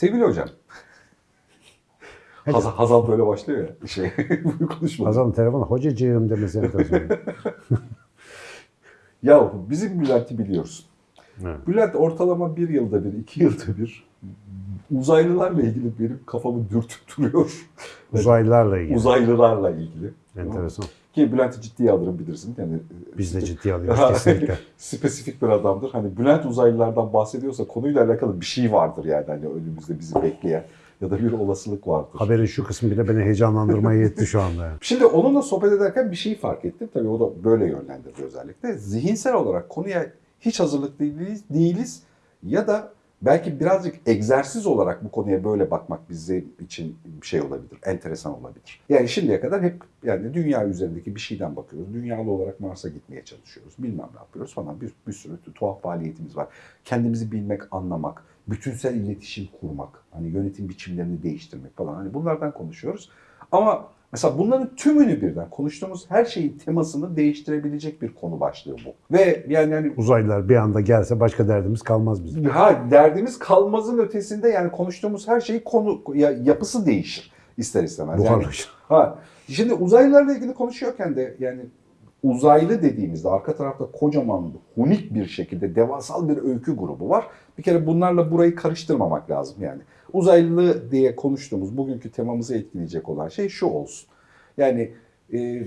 Sevgili hocam. Hazal, Hazal böyle başlıyor ya. Şey, bu konuşma. Hazal'ın telefonu hocacığım demesi enteresan. Ya bizim Bülent'i biliyorsun. Evet. Bülent ortalama bir yılda bir, iki yılda bir uzaylılarla ilgili benim kafamı dürtüp duruyor. Uzaylılarla ilgili. Uzaylılarla ilgili. enteresan. Ki Bülent'i ciddiye alırım bilirsin. Yani Biz de ciddiye alıyoruz kesinlikle. Spesifik bir adamdır. Hani Bülent uzaylılardan bahsediyorsa konuyla alakalı bir şey vardır yani hani önümüzde bizi bekleyen ya da bir olasılık vardır. Haberin şu kısmı bile beni heyecanlandırmaya yetti şu anda. yani. Şimdi onunla sohbet ederken bir şeyi fark ettim. Tabii o da böyle yönlendirdi özellikle. Zihinsel olarak konuya hiç hazırlıklı değiliz, değiliz ya da belki birazcık egzersiz olarak bu konuya böyle bakmak bizim için bir şey olabilir, enteresan olabilir. Yani şimdiye kadar hep yani dünya üzerindeki bir şeyden bakıyoruz. Dünyalı olarak Mars'a gitmeye çalışıyoruz. Bilmem ne yapıyoruz falan. Bir, bir sürü tuhaf faaliyetimiz var. Kendimizi bilmek, anlamak, bütünsel iletişim kurmak, hani yönetim biçimlerini değiştirmek falan. Hani bunlardan konuşuyoruz. Ama mesela bunların tümünü birden konuştuğumuz her şeyin temasını değiştirebilecek bir konu başlığı bu. Ve yani hani Uzaylılar bir anda gelse başka derdimiz kalmaz bizim. Ha derdimiz kalmazın ötesinde yani konuştuğumuz her şeyi konu ya, yapısı değişir ister istemez. Yani, Buharlaşır. ha şimdi uzaylılarla ilgili konuşuyorken de yani uzaylı dediğimizde arka tarafta kocaman hunik bir şekilde devasal bir öykü grubu var. Bir kere bunlarla burayı karıştırmamak lazım yani. Uzaylı diye konuştuğumuz bugünkü temamızı etkileyecek olan şey şu olsun. Yani e,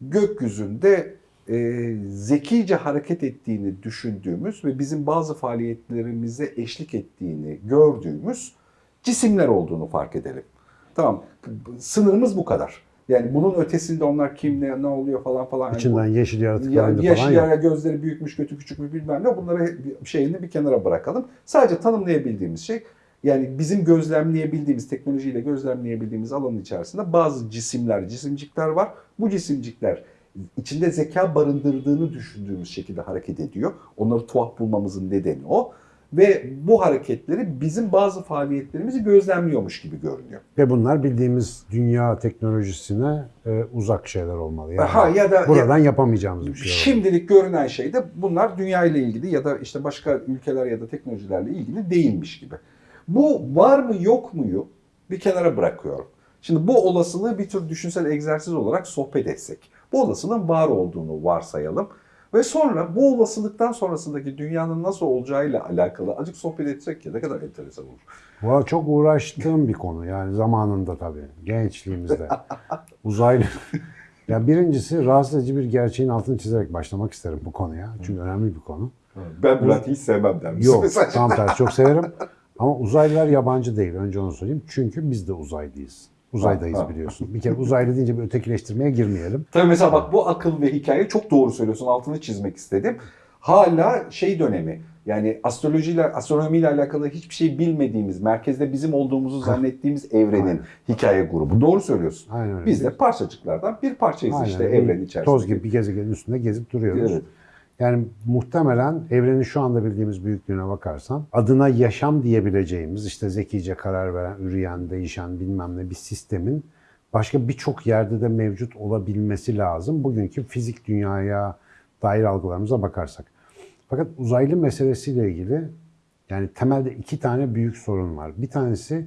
gökyüzünde e, zekice hareket ettiğini düşündüğümüz ve bizim bazı faaliyetlerimize eşlik ettiğini gördüğümüz cisimler olduğunu fark edelim. Tamam. Sınırımız bu kadar. Yani bunun ötesinde onlar kim ne, ne oluyor falan falan. Yani İçinden yeşil yaratıklar ya, falan yeşil yok. yara gözleri büyükmüş, kötü küçük mü bilmem ne. Bunları şeyini bir kenara bırakalım. Sadece tanımlayabildiğimiz şey yani bizim gözlemleyebildiğimiz, teknolojiyle gözlemleyebildiğimiz alanın içerisinde bazı cisimler, cisimcikler var. Bu cisimcikler içinde zeka barındırdığını düşündüğümüz şekilde hareket ediyor. Onları tuhaf bulmamızın nedeni o. Ve bu hareketleri bizim bazı faaliyetlerimizi gözlemliyormuş gibi görünüyor. Ve bunlar bildiğimiz dünya teknolojisine e, uzak şeyler olmalı. Yani Ha ya da buradan yapamayacağımız bir şey. olmalı. Şimdilik görünen şey de bunlar dünya ile ilgili ya da işte başka ülkeler ya da teknolojilerle ilgili değilmiş gibi. Bu var mı yok muyu bir kenara bırakıyorum. Şimdi bu olasılığı bir tür düşünsel egzersiz olarak sohbet etsek. Bu olasılığın var olduğunu varsayalım. Ve sonra bu olasılıktan sonrasındaki dünyanın nasıl olacağıyla alakalı azıcık sohbet etsek ya ne kadar enteresan olur. Bu çok uğraştığım bir konu yani zamanında tabii gençliğimizde. Uzaylı. Ya birincisi rahatsız edici bir gerçeğin altını çizerek başlamak isterim bu konuya. Çünkü önemli bir konu. Ben Bülent'i hiç sevmem der misin Yok tam tersi çok severim. Ama uzaylılar yabancı değil. Önce onu söyleyeyim. Çünkü biz de uzaydayız. Uzaydayız Ha, biliyorsun. Bir kere uzaylı deyince bir ötekileştirmeye girmeyelim. Tabii mesela bak bu akıl ve hikaye çok doğru söylüyorsun. Altını çizmek istedim. Hala şey dönemi yani astrolojiyle, astronomiyle alakalı hiçbir şey bilmediğimiz, merkezde bizim olduğumuzu zannettiğimiz evrenin Aynen. hikaye grubu. Doğru söylüyorsun. Aynen öyle. Biz de parçacıklardan bir parçayız Aynen işte evrenin içerisinde. Toz gibi bir gezegenin üstünde gezip duruyoruz. Evet. Yani muhtemelen evrenin şu anda bildiğimiz büyüklüğüne bakarsan adına yaşam diyebileceğimiz işte zekice karar veren, üreyen, değişen bilmem ne bir sistemin başka birçok yerde de mevcut olabilmesi lazım. Bugünkü fizik dünyaya dair algılarımıza bakarsak. Fakat uzaylı meselesiyle ilgili yani temelde iki tane büyük sorun var. Bir tanesi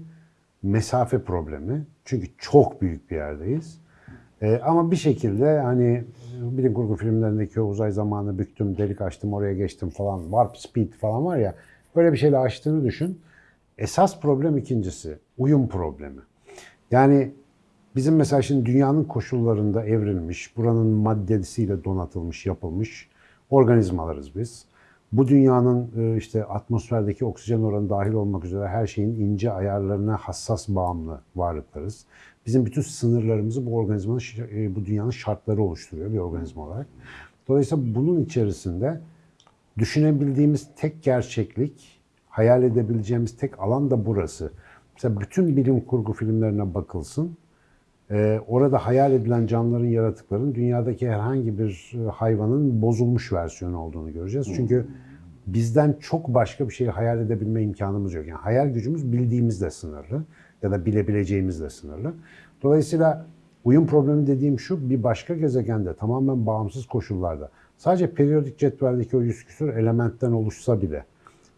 mesafe problemi. Çünkü çok büyük bir yerdeyiz. Ee, ama bir şekilde hani bilim kurgu filmlerindeki o uzay zamanı büktüm, delik açtım, oraya geçtim falan, warp speed falan var ya, böyle bir şeyle açtığını düşün. Esas problem ikincisi, uyum problemi. Yani bizim mesela şimdi dünyanın koşullarında evrilmiş, buranın maddesiyle donatılmış, yapılmış organizmalarız biz. Bu dünyanın e, işte atmosferdeki oksijen oranı dahil olmak üzere her şeyin ince ayarlarına hassas bağımlı varlıklarız. Bizim bütün sınırlarımızı bu organizmanın, e, bu dünyanın şartları oluşturuyor bir organizma olarak. Dolayısıyla bunun içerisinde düşünebildiğimiz tek gerçeklik, hayal edebileceğimiz tek alan da burası. Mesela bütün bilim kurgu filmlerine bakılsın. Ee, orada hayal edilen canlıların, yaratıkların dünyadaki herhangi bir e, hayvanın bozulmuş versiyonu olduğunu göreceğiz. Çünkü bizden çok başka bir şeyi hayal edebilme imkanımız yok. Yani hayal gücümüz bildiğimizle sınırlı ya da bilebileceğimizle sınırlı. Dolayısıyla uyum problemi dediğim şu, bir başka gezegende tamamen bağımsız koşullarda sadece periyodik cetveldeki o yüz küsur elementten oluşsa bile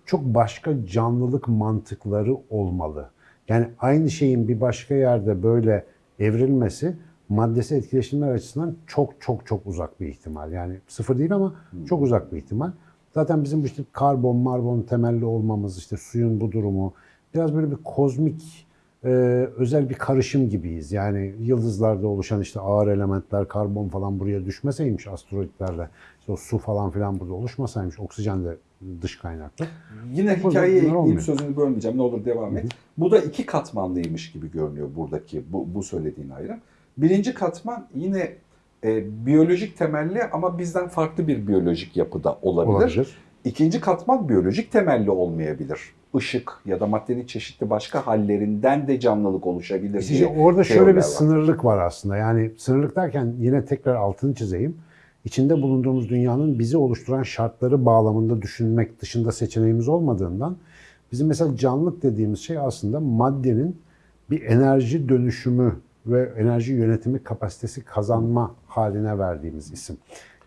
çok başka canlılık mantıkları olmalı. Yani aynı şeyin bir başka yerde böyle evrilmesi maddesi etkileşimler açısından çok çok çok uzak bir ihtimal. Yani sıfır değil ama çok uzak bir ihtimal. Zaten bizim bu işte karbon, marbon temelli olmamız, işte suyun bu durumu biraz böyle bir kozmik e, özel bir karışım gibiyiz. Yani yıldızlarda oluşan işte ağır elementler, karbon falan buraya düşmeseymiş asteroidlerle, işte o su falan filan burada oluşmasaymış, oksijen de dış kaynaklı. Yine Burada hikayeye ekleyeyim sözünü bölmeyeceğim. Ne olur devam et. Bu da iki katmanlıymış gibi görünüyor buradaki bu, bu söylediğin ayrım. Birinci katman yine e, biyolojik temelli ama bizden farklı bir biyolojik yapıda olabilir. Olabilir. İkinci katman biyolojik temelli olmayabilir. Işık ya da maddenin çeşitli başka hallerinden de canlılık oluşabilir İşte diye orada şöyle bir var. sınırlık var aslında. Yani sınırlık derken yine tekrar altını çizeyim. İçinde bulunduğumuz dünyanın bizi oluşturan şartları bağlamında düşünmek dışında seçeneğimiz olmadığından bizim mesela canlılık dediğimiz şey aslında maddenin bir enerji dönüşümü ve enerji yönetimi kapasitesi kazanma haline verdiğimiz isim.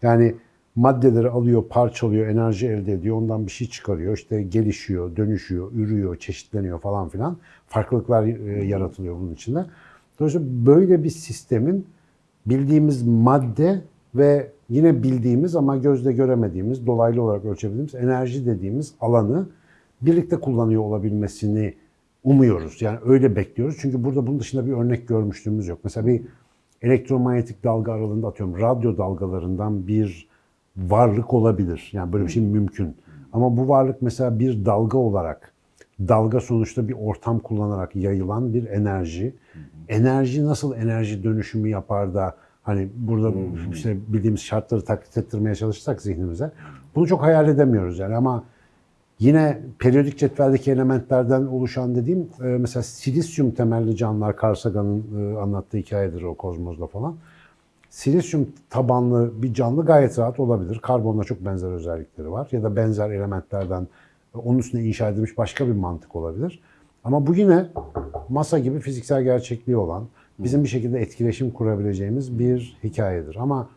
Yani maddeleri alıyor, parçalıyor, enerji elde ediyor, ondan bir şey çıkarıyor, işte gelişiyor, dönüşüyor, ürüyor, çeşitleniyor falan filan. Farklılıklar e, yaratılıyor bunun içinde. Dolayısıyla böyle bir sistemin bildiğimiz madde ve yine bildiğimiz ama gözle göremediğimiz, dolaylı olarak ölçebildiğimiz enerji dediğimiz alanı birlikte kullanıyor olabilmesini umuyoruz. Yani öyle bekliyoruz. Çünkü burada bunun dışında bir örnek görmüşlüğümüz yok. Mesela bir elektromanyetik dalga aralığında atıyorum radyo dalgalarından bir varlık olabilir. Yani böyle bir şey mümkün. Ama bu varlık mesela bir dalga olarak dalga sonuçta bir ortam kullanarak yayılan bir enerji. Enerji nasıl enerji dönüşümü yapar da hani burada işte bildiğimiz şartları taklit ettirmeye çalışırsak zihnimize bunu çok hayal edemiyoruz yani ama Yine periyodik cetveldeki elementlerden oluşan dediğim e, mesela silisyum temelli canlılar Carl Sagan'ın e, anlattığı hikayedir o kozmozda falan. Silisyum tabanlı bir canlı gayet rahat olabilir. Karbonla çok benzer özellikleri var. Ya da benzer elementlerden onun üstüne inşa edilmiş başka bir mantık olabilir. Ama bu yine masa gibi fiziksel gerçekliği olan, bizim bir şekilde etkileşim kurabileceğimiz bir hikayedir. Ama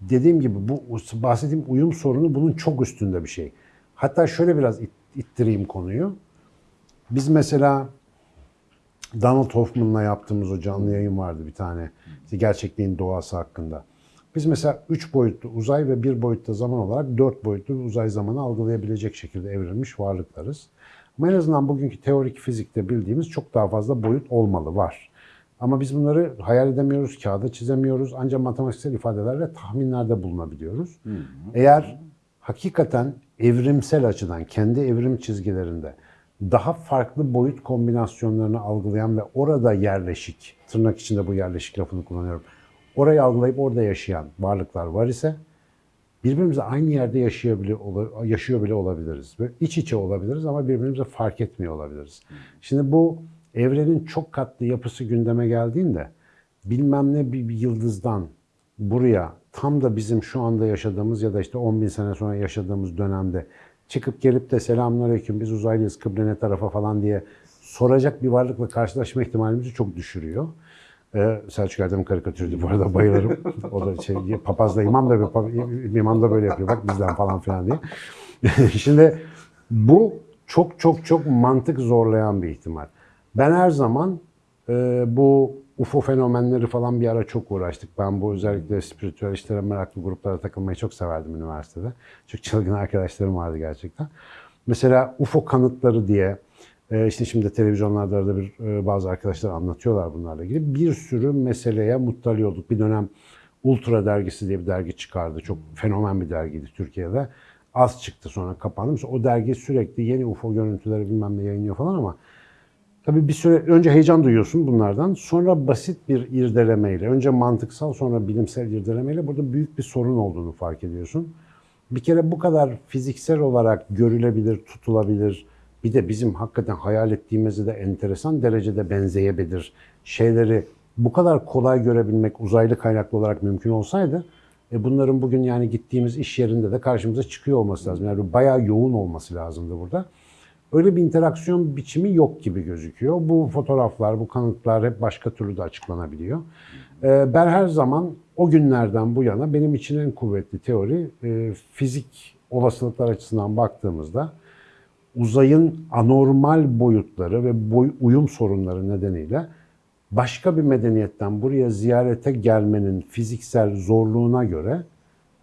dediğim gibi bu bahsettiğim uyum sorunu bunun çok üstünde bir şey. Hatta şöyle biraz it- ittireyim konuyu. Biz mesela Donald Hoffman'la yaptığımız o canlı yayın vardı bir tane. İşte gerçekliğin doğası hakkında. Biz mesela üç boyutlu uzay ve bir boyutlu zaman olarak dört boyutlu uzay zamanı algılayabilecek şekilde evrilmiş varlıklarız. Ama en azından bugünkü teorik fizikte bildiğimiz çok daha fazla boyut olmalı var. Ama biz bunları hayal edemiyoruz, kağıda çizemiyoruz. Ancak matematiksel ifadelerle tahminlerde bulunabiliyoruz. Eğer hakikaten evrimsel açıdan kendi evrim çizgilerinde daha farklı boyut kombinasyonlarını algılayan ve orada yerleşik, tırnak içinde bu yerleşik lafını kullanıyorum, orayı algılayıp orada yaşayan varlıklar var ise birbirimizle aynı yerde yaşayabiliyor, yaşıyor bile olabiliriz. Ve iç içe olabiliriz ama birbirimize fark etmiyor olabiliriz. Şimdi bu evrenin çok katlı yapısı gündeme geldiğinde bilmem ne bir yıldızdan buraya tam da bizim şu anda yaşadığımız ya da işte 10 bin sene sonra yaşadığımız dönemde çıkıp gelip de selamünaleyküm biz uzaylıyız kıble ne tarafa falan diye soracak bir varlıkla karşılaşma ihtimalimizi çok düşürüyor. Ee, Selçuk Erdem karikatürüydü bu arada bayılırım. O da şey, papazla imam da, bir- imam da böyle yapıyor bak bizden falan filan diye. Şimdi bu çok çok çok mantık zorlayan bir ihtimal. Ben her zaman e, bu UFO fenomenleri falan bir ara çok uğraştık. Ben bu özellikle spiritüel işlere meraklı gruplara takılmayı çok severdim üniversitede. Çok çılgın arkadaşlarım vardı gerçekten. Mesela UFO kanıtları diye e, işte şimdi televizyonlarda arada bir e, bazı arkadaşlar anlatıyorlar bunlarla ilgili. Bir sürü meseleye muttali olduk. Bir dönem Ultra dergisi diye bir dergi çıkardı. Çok fenomen bir dergiydi Türkiye'de. Az çıktı sonra kapandı. Mesela o dergi sürekli yeni UFO görüntüleri bilmem ne yayınlıyor falan ama Tabii bir süre önce heyecan duyuyorsun bunlardan. Sonra basit bir irdelemeyle, önce mantıksal sonra bilimsel irdelemeyle burada büyük bir sorun olduğunu fark ediyorsun. Bir kere bu kadar fiziksel olarak görülebilir, tutulabilir, bir de bizim hakikaten hayal ettiğimizi de enteresan derecede benzeyebilir şeyleri bu kadar kolay görebilmek uzaylı kaynaklı olarak mümkün olsaydı e bunların bugün yani gittiğimiz iş yerinde de karşımıza çıkıyor olması lazım. Yani bayağı yoğun olması lazımdı burada. Öyle bir interaksiyon biçimi yok gibi gözüküyor. Bu fotoğraflar, bu kanıtlar hep başka türlü de açıklanabiliyor. Ee, Ben her zaman o günlerden bu yana benim için en kuvvetli teori e, fizik olasılıklar açısından baktığımızda uzayın anormal boyutları ve boy, uyum sorunları nedeniyle başka bir medeniyetten buraya ziyarete gelmenin fiziksel zorluğuna göre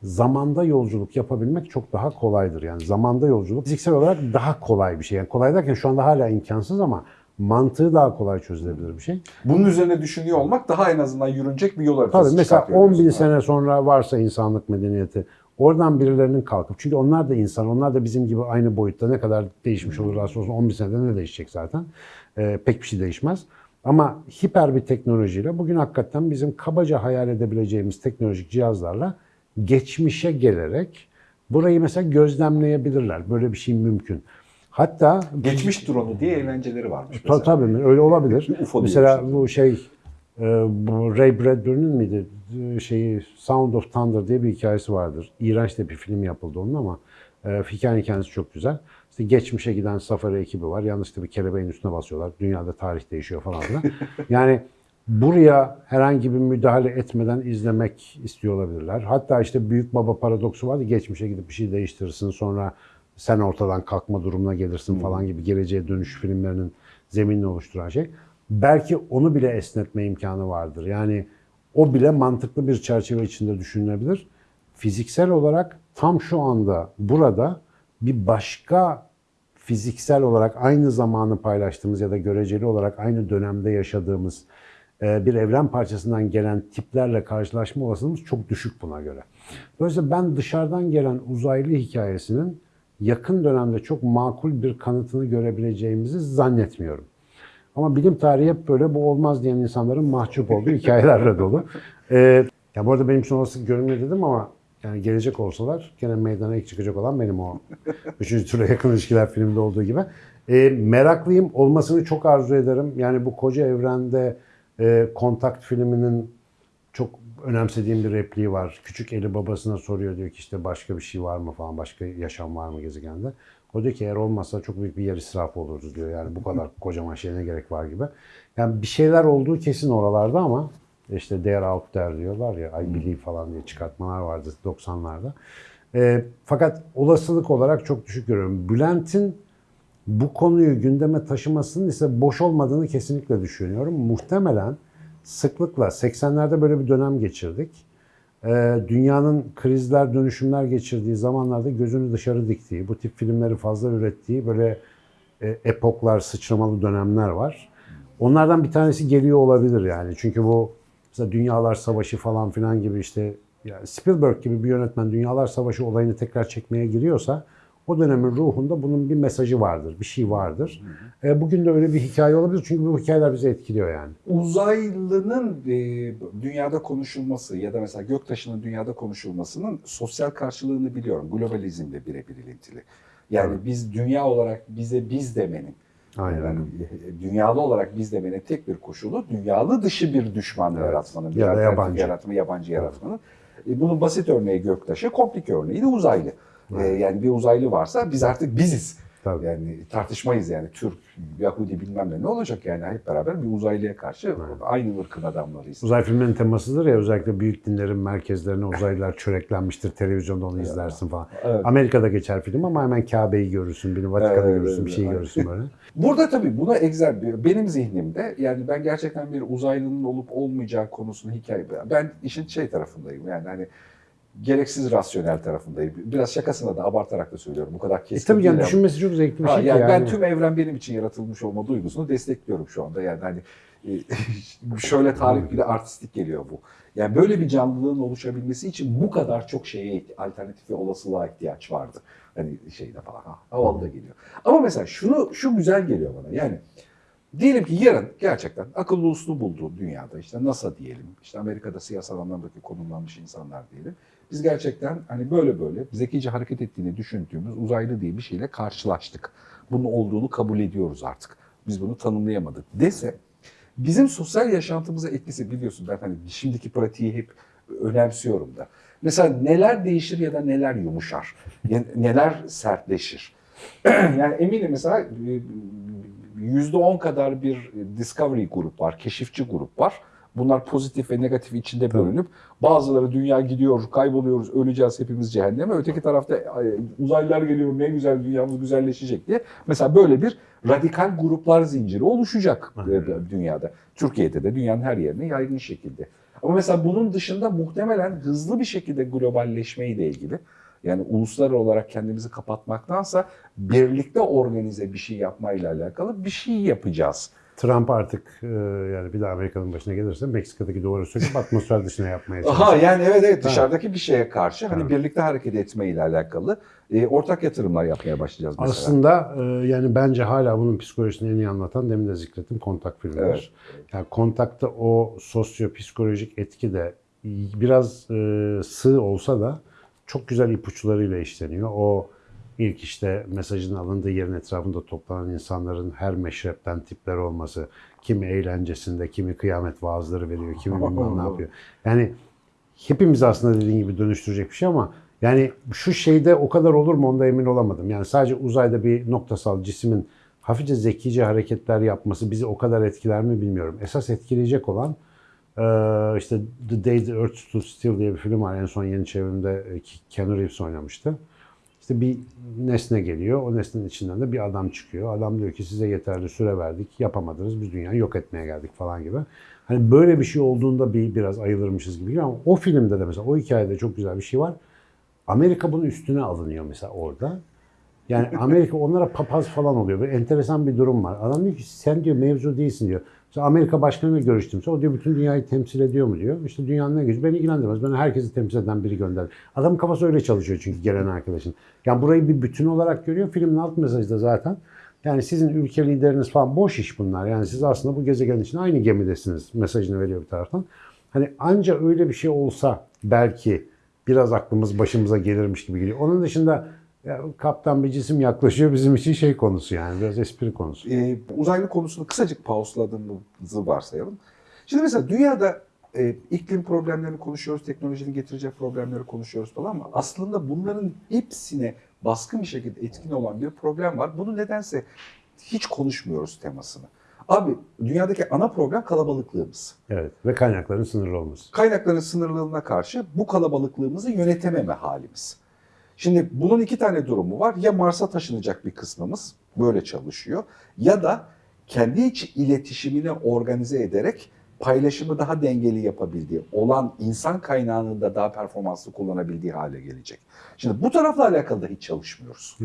zamanda yolculuk yapabilmek çok daha kolaydır. Yani zamanda yolculuk fiziksel olarak daha kolay bir şey. Yani kolay derken şu anda hala imkansız ama mantığı daha kolay çözülebilir bir şey. Bunun üzerine düşünüyor olmak daha en azından yürünecek bir yol haritası Tabii mesela çıkartıyor 10 bin diyorsun. sene sonra varsa insanlık medeniyeti oradan birilerinin kalkıp çünkü onlar da insan onlar da bizim gibi aynı boyutta ne kadar değişmiş olurlarsa olsun 10 bin senede ne değişecek zaten Ee, pek bir şey değişmez. Ama hiper bir teknolojiyle bugün hakikaten bizim kabaca hayal edebileceğimiz teknolojik cihazlarla geçmişe gelerek burayı mesela gözlemleyebilirler. Böyle bir şey mümkün. Hatta Geçmiş drone'u diye eğlenceleri varmış mesela. tabii öyle olabilir. UFO Mesela şey. bu şey e, bu Ray Bradbury'nin miydi E, şeyi Sound of Thunder diye bir hikayesi vardır. İğrenç de bir film yapıldı onun ama e, hikayenin kendisi çok güzel. İşte geçmişe giden safari ekibi var. Yanlışlıkla bir kelebeğin üstüne basıyorlar. Dünyada tarih değişiyor falan filan. yani buraya herhangi bir müdahale etmeden izlemek istiyor olabilirler. Hatta işte büyük baba paradoksu vardı. Geçmişe gidip bir şey değiştirirsin sonra sen ortadan kalkma durumuna gelirsin falan gibi geleceğe dönüş filmlerinin zeminini oluşturan şey. Belki onu bile esnetme imkanı vardır. Yani o bile mantıklı bir çerçeve içinde düşünülebilir. Fiziksel olarak tam şu anda burada bir başka fiziksel olarak aynı zamanı paylaştığımız ya da göreceli olarak aynı dönemde yaşadığımız bir evren parçasından gelen tiplerle karşılaşma olasılığımız çok düşük buna göre. Dolayısıyla ben dışarıdan gelen uzaylı hikayesinin yakın dönemde çok makul bir kanıtını görebileceğimizi zannetmiyorum. Ama bilim tarihi hep böyle bu olmaz diyen insanların mahcup olduğu hikayelerle dolu. Ee, ya bu arada benim için olası görünmüyor dedim ama yani gelecek olsalar gene meydana ilk çıkacak olan benim o. Üçüncü türe yakın ilişkiler filminde olduğu gibi. Ee, meraklıyım. Olmasını çok arzu ederim. Yani bu koca evrende e, Kontakt filminin çok önemsediğim bir repliği var. Küçük eli babasına soruyor diyor ki işte başka bir şey var mı falan, başka yaşam var mı gezegende. O diyor ki eğer olmazsa çok büyük bir yer israfı olurdu diyor. Yani bu kadar kocaman şeye ne gerek var gibi. Yani bir şeyler olduğu kesin oralarda ama işte they are out there diyorlar ya I believe falan diye çıkartmalar vardı 90'larda. Ee, fakat olasılık olarak çok düşük görüyorum. Bülent'in bu konuyu gündeme taşımasının ise boş olmadığını kesinlikle düşünüyorum. Muhtemelen sıklıkla 80'lerde böyle bir dönem geçirdik. Ee, dünyanın krizler, dönüşümler geçirdiği zamanlarda gözünü dışarı diktiği, bu tip filmleri fazla ürettiği böyle e, epoklar, sıçramalı dönemler var. Onlardan bir tanesi geliyor olabilir yani. Çünkü bu mesela Dünyalar Savaşı falan filan gibi işte yani Spielberg gibi bir yönetmen Dünyalar Savaşı olayını tekrar çekmeye giriyorsa o dönemin ruhunda bunun bir mesajı vardır, bir şey vardır. E, bugün de öyle bir hikaye olabilir çünkü bu hikayeler bizi etkiliyor yani. Uzaylının e, dünyada konuşulması ya da mesela göktaşının dünyada konuşulmasının sosyal karşılığını biliyorum. Globalizmle birebir ilintili. Yani Evet. biz dünya olarak bize biz demenin, Aynen. yani e, dünyalı olarak biz demenin tek bir koşulu dünyalı dışı bir düşman Evet. yaratmanın, bir Ya yabancı. yaratma, yabancı yaratmanın. E, bunun basit örneği göktaşı, komplike örneği de uzaylı. E, yani bir uzaylı varsa biz artık biziz. Tabii. Yani tartışmayız yani Türk, Yahudi bilmem ne ne olacak yani hep beraber bir uzaylıya karşı aynı ırkın adamlarıyız. Uzay filmlerinin temasıdır ya özellikle büyük dinlerin merkezlerine uzaylılar çöreklenmiştir. Televizyonda onu izlersin falan. Evet. Amerika'da geçer film ama hemen Kabe'yi görürsün, bir Vatikan'ı Evet, görürsün, bir şey evet. görürsün böyle. Burada tabii buna egzer benim zihnimde yani ben gerçekten bir uzaylının olup olmayacağı konusunu hikaye ben işin şey tarafındayım yani hani gereksiz rasyonel tarafındayım. Biraz şakasına da abartarak da söylüyorum. Bu kadar E keskin tabii yani düşünmesi çok zevkli bir şey yani yani. ben tüm evren benim için yaratılmış olma duygusunu destekliyorum şu anda. Yani hani e, şöyle tarif bir de artistik geliyor bu. Yani böyle bir canlılığın oluşabilmesi için bu kadar çok şeye alternatif ve olasılığa ihtiyaç vardı. Hani şeyde falan ha, havalı da geliyor. Ama mesela şunu şu güzel geliyor bana. Yani diyelim ki yarın gerçekten akıllı uslu bulduğu dünyada işte NASA diyelim, işte Amerika'da siyasal anlamdaki konumlanmış insanlar diyelim. Biz gerçekten hani böyle böyle zekice hareket ettiğini düşündüğümüz uzaylı diye bir şeyle karşılaştık. Bunun olduğunu kabul ediyoruz artık. Biz bunu tanımlayamadık dese bizim sosyal yaşantımıza etkisi biliyorsun ben hani şimdiki pratiği hep önemsiyorum da. Mesela neler değişir ya da neler yumuşar, neler sertleşir. yani eminim mesela e, yüzde on kadar bir discovery grup var, keşifçi grup var. Bunlar pozitif ve negatif içinde bölünüp bazıları dünya gidiyor, kayboluyoruz, öleceğiz hepimiz cehenneme. Öteki tarafta "Ay, uzaylılar geliyor ne güzel dünyamız güzelleşecek diye. Mesela böyle bir radikal gruplar zinciri oluşacak e, dünyada. Türkiye'de de dünyanın her yerine yaygın şekilde. Ama mesela bunun dışında muhtemelen hızlı bir şekilde globalleşmeyle ilgili yani uluslar olarak kendimizi kapatmaktansa birlikte organize bir şey yapmayla alakalı bir şey yapacağız. Trump artık e, yani bir daha Amerika'nın başına gelirse Meksika'daki duvarı söküp atmosfer dışına yapmaya çalışacak. Aha yani evet evet Ha. dışarıdaki bir şeye karşı hani Ha. birlikte hareket etmeyle alakalı e, ortak yatırımlar yapmaya başlayacağız mesela. Aslında e, yani bence hala bunun psikolojisini en iyi anlatan demin de zikrettim kontak filmidir. Evet. Yani kontakta o sosyo-psikolojik etki de biraz e, sığ olsa da çok güzel ipuçlarıyla işleniyor. O ilk işte mesajın alındığı yerin etrafında toplanan insanların her meşrepten tipler olması, kimi eğlencesinde, kimi kıyamet vaazları veriyor, kimi bilmem ne yapıyor. Yani hepimiz aslında dediğin gibi dönüştürecek bir şey ama yani şu şeyde o kadar olur mu onda emin olamadım. Yani sadece uzayda bir noktasal cismin hafifçe zekice hareketler yapması bizi o kadar etkiler mi bilmiyorum. Esas etkileyecek olan eee, işte The Day the Earth Stood Still diye bir film var. En son yeni çevrimde e, Keanu Reeves oynamıştı. İşte bir nesne geliyor. O nesnenin içinden de bir adam çıkıyor. Adam diyor ki size yeterli süre verdik. Yapamadınız. Biz dünyayı yok etmeye geldik falan gibi. Hani böyle bir şey olduğunda bir biraz ayılırmışız gibi ama o filmde de mesela o hikayede çok güzel bir şey var. Amerika bunun üstüne alınıyor mesela orada. Yani Amerika onlara papaz falan oluyor. Böyle enteresan bir durum var. Adam diyor ki sen diyor mevzu değilsin diyor. Mesela Amerika başkanıyla görüştümse o diyor bütün dünyayı temsil ediyor mu diyor. İşte dünyanın ne gücü beni ilgilendirmez. Ben herkesi temsil eden biri gönder. Adamın kafası öyle çalışıyor çünkü gelen arkadaşın. Yani burayı bir bütün olarak görüyor. Filmin alt mesajı da zaten. Yani sizin ülke lideriniz falan boş iş bunlar. Yani siz aslında bu gezegen için aynı gemidesiniz mesajını veriyor bir taraftan. Hani anca öyle bir şey olsa belki biraz aklımız başımıza gelirmiş gibi geliyor. Onun dışında ya, kaptan bir cisim yaklaşıyor bizim için şey konusu yani biraz espri konusu. E, uzaylı konusunu kısacık pausladığımızı varsayalım. Şimdi mesela dünyada e, iklim problemlerini konuşuyoruz, teknolojinin getireceği problemleri konuşuyoruz falan ama aslında bunların hepsine baskın bir şekilde etkin olan bir problem var. Bunu nedense hiç konuşmuyoruz temasını. Abi dünyadaki ana problem kalabalıklığımız. Evet ve kaynakların sınırlı olması. Kaynakların sınırlılığına karşı bu kalabalıklığımızı yönetememe halimiz. Şimdi bunun iki tane durumu var. Ya Mars'a taşınacak bir kısmımız böyle çalışıyor ya da kendi iç iletişimini organize ederek paylaşımı daha dengeli yapabildiği, olan insan kaynağını da daha performanslı kullanabildiği hale gelecek. Şimdi bu tarafla alakalı da hiç çalışmıyoruz.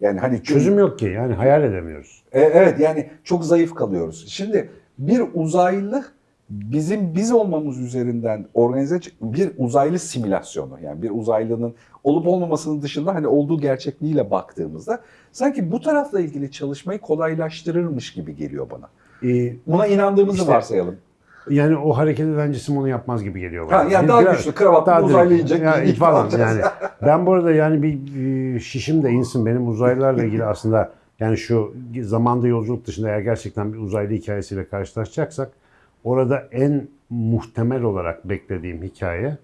Yani hani Çözüm yok ki yani hayal edemiyoruz. e, Evet yani çok zayıf kalıyoruz. Şimdi bir uzaylı bizim biz olmamız üzerinden organize bir uzaylı simülasyonu yani bir uzaylının olup olmamasının dışında hani olduğu gerçekliğiyle baktığımızda sanki bu tarafla ilgili çalışmayı kolaylaştırırmış gibi geliyor bana. Ee, Buna inandığımızı İşte- varsayalım. yani o hareket eden cisim onu yapmaz gibi geliyor bana. Ha, yani daha Biraz- güçlü kravatlı daha uzaylı direkt- inecek ya, ilk falan yani. Ben bu arada yani bir, bir şişim de insin benim uzaylılarla ilgili aslında yani şu zamanda yolculuk dışında eğer gerçekten bir uzaylı hikayesiyle karşılaşacaksak orada en muhtemel olarak beklediğim hikaye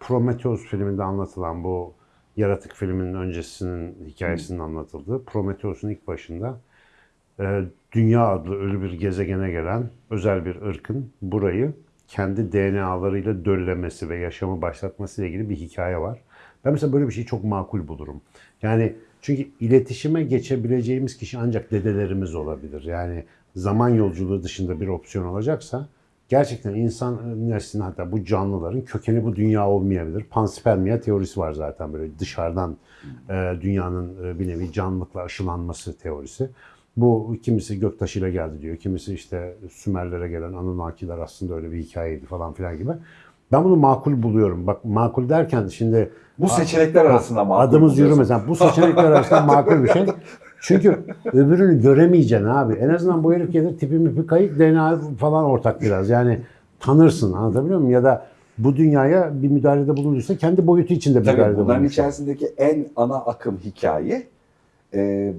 Prometheus filminde anlatılan bu yaratık filminin öncesinin hikayesinin anlatıldığı Prometheus'un ilk başında e, Dünya adlı ölü bir gezegene gelen özel bir ırkın burayı kendi DNA'larıyla döllemesi ve yaşamı başlatması ile ilgili bir hikaye var. Ben mesela böyle bir şeyi çok makul bulurum. Yani çünkü iletişime geçebileceğimiz kişi ancak dedelerimiz olabilir. Yani zaman yolculuğu dışında bir opsiyon olacaksa gerçekten insan neslinin hatta bu canlıların kökeni bu dünya olmayabilir. Panspermia teorisi var zaten böyle dışarıdan e, dünyanın e, bir nevi canlılıkla aşılanması teorisi. Bu kimisi göktaşıyla geldi diyor. Kimisi işte Sümerlere gelen Anunnakiler aslında öyle bir hikayeydi falan filan gibi. Ben bunu makul buluyorum. Bak makul derken şimdi Bu seçenekler arasında makul adımız yürümez. Yani bu seçenekler arasında makul bir şey. Çünkü öbürünü göremeyeceksin abi. En azından bu herif gelir tipi mipi kayık DNA falan ortak biraz. Yani tanırsın anlatabiliyor muyum? Ya da bu dünyaya bir müdahalede bulunduysa kendi boyutu içinde bir Tabii müdahalede bunların bulunmuş. içerisindeki en ana akım hikaye e,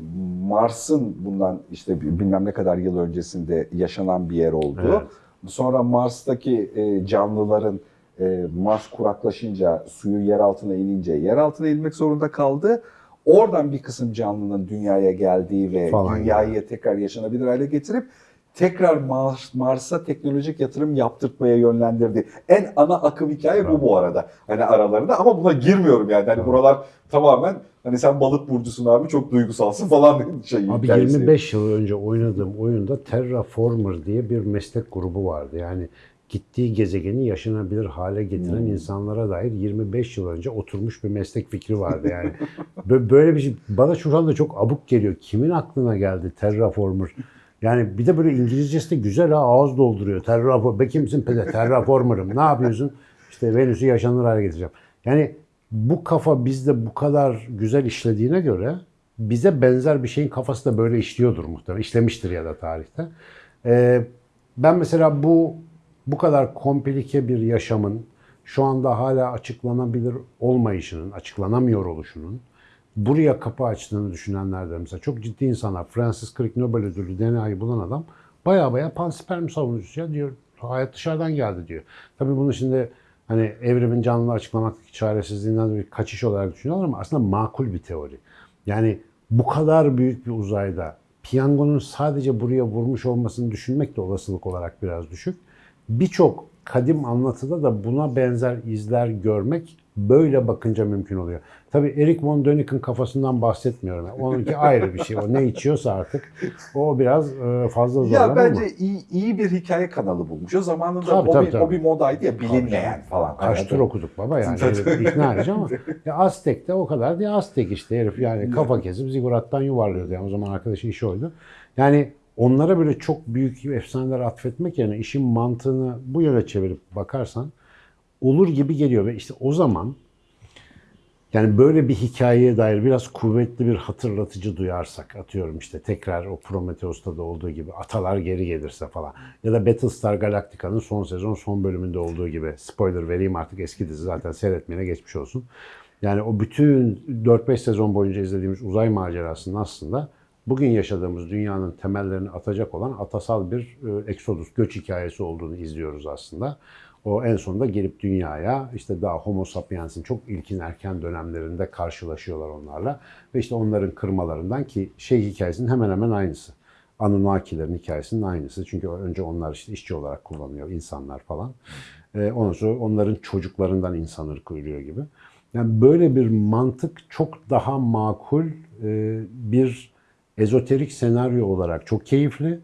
Mars'ın bundan işte bilmem ne kadar yıl öncesinde yaşanan bir yer olduğu. Evet. Sonra Mars'taki e, canlıların e, Mars kuraklaşınca, suyu yer altına inince yer altına inmek zorunda kaldı. Oradan bir kısım canlının dünyaya geldiği ve Falan dünyayı tekrar yaşanabilir hale getirip tekrar Mars, Mars'a teknolojik yatırım yaptırtmaya yönlendirdi. En ana akım hikaye bu bu arada. Hani aralarında ama buna girmiyorum yani. Hani Bravo. buralar tamamen hani sen balık burcusun abi çok duygusalsın falan şey Abi hikayesi. 25 yıl önce oynadığım oyunda Terraformer diye bir meslek grubu vardı. Yani gittiği gezegeni yaşanabilir hale getiren Hmm. insanlara dair 25 yıl önce oturmuş bir meslek fikri vardı yani. Bö- Böyle bir şey bana şu anda çok abuk geliyor. Kimin aklına geldi Terraformer? Yani bir de böyle İngilizcesi de güzel ha ağız dolduruyor. Terraformer. Be kimsin pede? Terraformer'ım. Ne yapıyorsun? İşte Venüs'ü yaşanır hale getireceğim. Yani bu kafa bizde bu kadar güzel işlediğine göre bize benzer bir şeyin kafası da böyle işliyordur muhtemelen. İşlemiştir ya da tarihte. Ee, ben mesela bu bu kadar komplike bir yaşamın şu anda hala açıklanabilir olmayışının, açıklanamıyor oluşunun buraya kapı açtığını düşünenlerden mesela çok ciddi insanlar. Francis Crick Nobel ödüllü DNA'yı bulan adam baya baya pansperm savunucusu ya diyor. Hayat dışarıdan geldi diyor. Tabii bunu şimdi hani evrimin canlılığı açıklamaktaki çaresizliğinden bir kaçış olarak düşünüyorlar ama aslında makul bir teori. Yani bu kadar büyük bir uzayda piyangonun sadece buraya vurmuş olmasını düşünmek de olasılık olarak biraz düşük. Birçok kadim anlatıda da buna benzer izler görmek böyle bakınca mümkün oluyor. Tabii Eric von Däniken kafasından bahsetmiyorum. Onunki ayrı bir şey. O ne içiyorsa artık o biraz e, fazla zorlar Ya bence iyi, iyi bir hikaye kanalı bulmuş. O zamanında Tabii, o, tabii, bir, tabii. o bir modaydı ya bilinmeyen falan. Kaç Hani tur okuduk baba yani ikna edici ama ya Aztek de o kadar diye Aztek işte herif yani kafa kesip zigurattan yuvarlıyordu yani o zaman arkadaşın işi oydu. Yani onlara böyle çok büyük efsaneler atfetmek yerine işin mantığını bu yöne çevirip bakarsan olur gibi geliyor ve işte o zaman yani böyle bir hikayeye dair biraz kuvvetli bir hatırlatıcı duyarsak atıyorum işte tekrar o Prometheus'ta da olduğu gibi atalar geri gelirse falan ya da Battlestar Galactica'nın son sezon son bölümünde olduğu gibi spoiler vereyim artık eski dizi zaten seyretmeyene geçmiş olsun. Yani o bütün 4-5 sezon boyunca izlediğimiz uzay macerasının aslında bugün yaşadığımız dünyanın temellerini atacak olan atasal bir eksodus, göç hikayesi olduğunu izliyoruz aslında. O en sonunda gelip dünyaya işte daha Homo sapiens'in çok ilkin erken dönemlerinde karşılaşıyorlar onlarla. Ve işte onların kırmalarından ki şey hikayesinin hemen hemen aynısı. Anunnakilerin hikayesinin aynısı. Çünkü önce onlar işte işçi olarak kullanıyor insanlar falan. Ee, ondan sonra onların çocuklarından insan ırkı ürüyor gibi. Yani böyle bir mantık çok daha makul e, bir ezoterik senaryo olarak çok keyifli.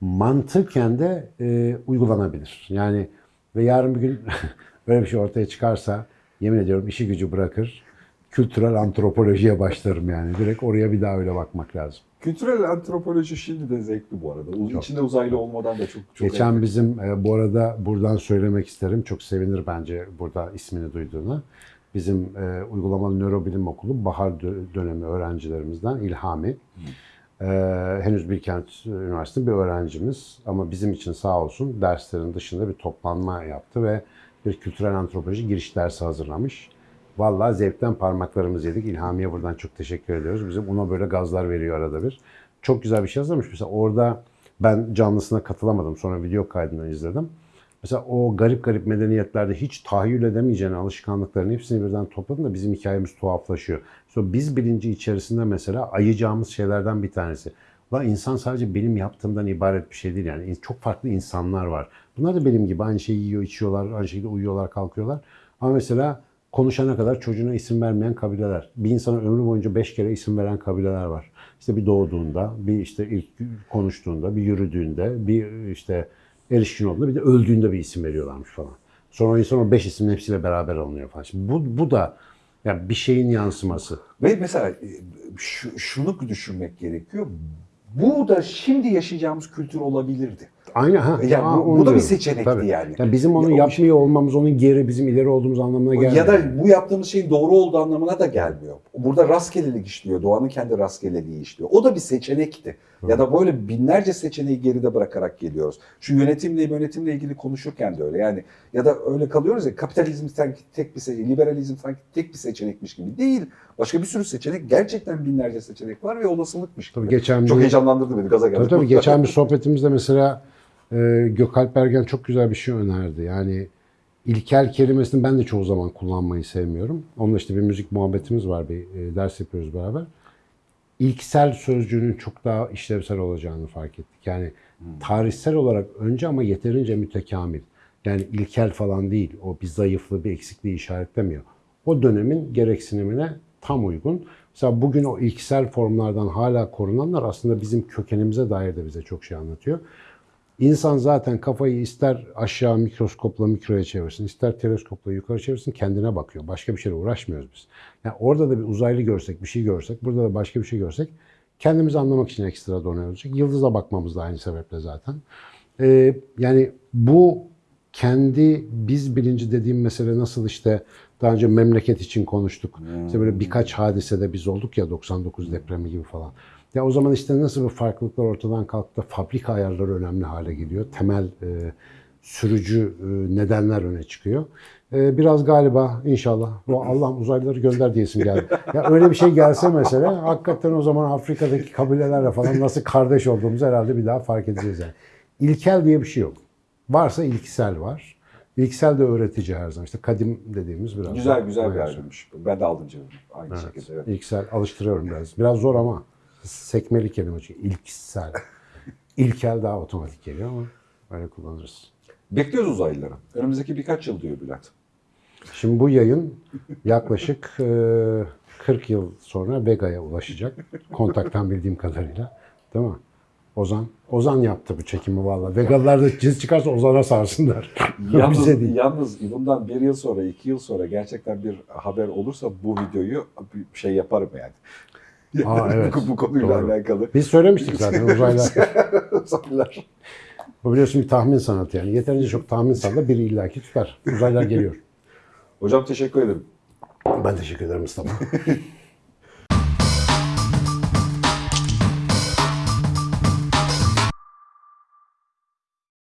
Mantıken de e, uygulanabilir. Yani ve yarın bir gün böyle bir şey ortaya çıkarsa yemin ediyorum işi gücü bırakır. Kültürel antropolojiye başlarım yani. Direkt oraya bir daha öyle bakmak lazım. Kültürel antropoloji şimdi de zevkli bu arada. Uz- İçinde uzaylı olmadan da çok çok Geçen zevkli. bizim e, bu arada buradan söylemek isterim. Çok sevinir bence burada ismini duyduğuna. Bizim e, uygulamalı nörobilim okulu bahar dö- dönemi öğrencilerimizden İlhami. E, henüz Bilkent Üniversitesi bir öğrencimiz ama bizim için sağ olsun derslerin dışında bir toplanma yaptı ve bir kültürel antropoloji giriş dersi hazırlamış. Vallahi zevkten parmaklarımızı yedik. İlhami'ye buradan çok teşekkür ediyoruz. Bizim ona böyle gazlar veriyor arada bir. Çok güzel bir şey hazırlamış. Mesela orada ben canlısına katılamadım. Sonra video kaydını izledim. Mesela o garip garip medeniyetlerde hiç tahayyül edemeyeceğin alışkanlıkların hepsini birden topladın da bizim hikayemiz tuhaflaşıyor. Sonra biz bilinci içerisinde mesela ayacağımız şeylerden bir tanesi. Lan insan sadece benim yaptığımdan ibaret bir şey değil yani. Çok farklı insanlar var. Bunlar da benim gibi aynı şeyi yiyor, içiyorlar, aynı şekilde uyuyorlar, kalkıyorlar. Ama mesela konuşana kadar çocuğuna isim vermeyen kabileler. Bir insana ömrü boyunca beş kere isim veren kabileler var. İşte bir doğduğunda, bir işte ilk konuştuğunda, bir yürüdüğünde, bir işte erişkin olduğunda, bir de öldüğünde bir isim veriyorlarmış falan. Sonra o insan o beş ismin hepsiyle beraber alınıyor falan. Şimdi bu, bu da yani bir şeyin yansıması. Ve mesela e, şu, şunu düşünmek gerekiyor. Bu da şimdi yaşayacağımız kültür olabilirdi. Aynı ha. Yani Aa, bu- bu da bir seçenekti yani. Yani bizim onu Ya yapmıyor olmamız onun geri bizim ileri olduğumuz anlamına gelmiyor. Ya da bu yaptığımız şeyin doğru olduğu anlamına da gelmiyor. Burada rastgelelik işliyor. Doğanın kendi rastgeleliği işliyor. O da bir seçenekti. Ya da böyle binlerce seçeneği geride bırakarak geliyoruz. Şu yönetimle yönetimle ilgili konuşurken de öyle. Yani ya da öyle kalıyoruz ya kapitalizm sanki tek bir seçenek, liberalizm sanki tek bir seçenekmiş gibi değil. Başka bir sürü seçenek, gerçekten binlerce seçenek var ve olasılıkmış gibi. Tabii geçen Çok bir- heyecanlandırdı beni, gaza geldi. Tabii tabii geçen bir sohbetimizde mesela e, Gökalp Ergen çok güzel bir şey önerdi. Yani ilkel kelimesini ben de çoğu zaman kullanmayı sevmiyorum. Onunla işte bir müzik muhabbetimiz var, bir e, ders yapıyoruz beraber. ilksel sözcüğünün çok daha işlevsel olacağını fark ettik. Yani tarihsel olarak önce ama yeterince mütekamil. Yani ilkel falan değil. O bir zayıflığı, bir eksikliği işaretlemiyor. O dönemin gereksinimine tam uygun. Mesela bugün o ilksel formlardan hala korunanlar aslında bizim kökenimize dair de bize çok şey anlatıyor. İnsan zaten kafayı ister aşağı mikroskopla mikroya çevirsin, ister teleskopla yukarı çevirsin kendine bakıyor. Başka bir şeyle uğraşmıyoruz biz. Yani orada da bir uzaylı görsek, bir şey görsek, burada da başka bir şey görsek kendimizi anlamak için ekstra olacak. Yıldıza bakmamız da aynı sebeple zaten. Ee, yani bu kendi biz bilinci dediğim mesele nasıl işte daha önce memleket için konuştuk. İşte böyle birkaç hadisede biz olduk ya 99 depremi gibi falan. Ya o zaman işte nasıl bu farklılıklar ortadan kalktı fabrika ayarları önemli hale geliyor. Temel e, sürücü e, nedenler öne çıkıyor. E, biraz galiba inşallah bu Allah uzaylıları gönder diyesim geldi. Ya öyle bir şey gelse mesela hakikaten o zaman Afrika'daki kabilelerle falan nasıl kardeş olduğumuzu herhalde bir daha fark edeceğiz yani. İlkel diye bir şey yok. Varsa ilksel var. İlksel de öğretici her zaman. İşte kadim dediğimiz biraz. Güzel güzel bir ayrılmış. Ben de aldım canım. Aynı Evet. şekilde. Evet. İlksel alıştırıyorum biraz. Biraz zor ama sekmeli kelime çünkü ilksel. İlkel daha otomatik geliyor ama böyle kullanırız. Bekliyoruz uzaylıları. Önümüzdeki birkaç yıl diyor Bülent. Şimdi bu yayın yaklaşık e, 40 yıl sonra Vega'ya ulaşacak. Kontaktan bildiğim kadarıyla. Değil mi? Ozan. Ozan yaptı bu çekimi valla. Vegalılar da ciz çıkarsa Ozan'a sarsınlar. Yalnız, Bize değil. yalnız bundan bir yıl sonra, iki yıl sonra gerçekten bir haber olursa bu videoyu bir şey yaparım yani. Aa, evet. bu, bu konuyla Doğru. alakalı. Biz söylemiştik zaten uzaylar. Uzaylılar. Bu biliyorsun bir tahmin sanatı yani. Yeterince çok tahmin salla biri illaki tutar. Uzaylar geliyor. Hocam teşekkür ederim. Ben teşekkür ederim Mustafa.